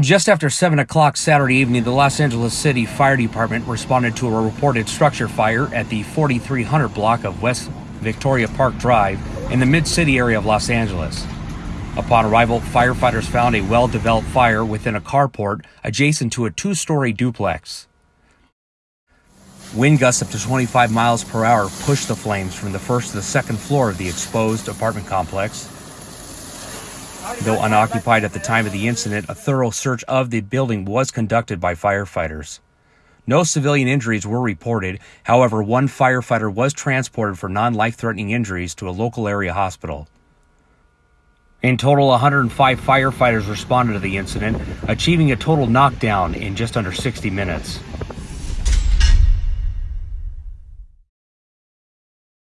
Just after 7 o'clock Saturday evening, the Los Angeles City Fire Department responded to a reported structure fire at the 4300 block of West Victoria Park Drive in the Mid City area of Los Angeles. Upon arrival, firefighters found a well developed fire within a carport adjacent to a two story duplex. Wind gusts up to 25 miles per hour pushed the flames from the first to the second floor of the exposed apartment complex. Though unoccupied at the time of the incident, a thorough search of the building was conducted by firefighters. No civilian injuries were reported. However, one firefighter was transported for non life threatening injuries to a local area hospital. In total, 105 firefighters responded to the incident, achieving a total knockdown in just under 60 minutes.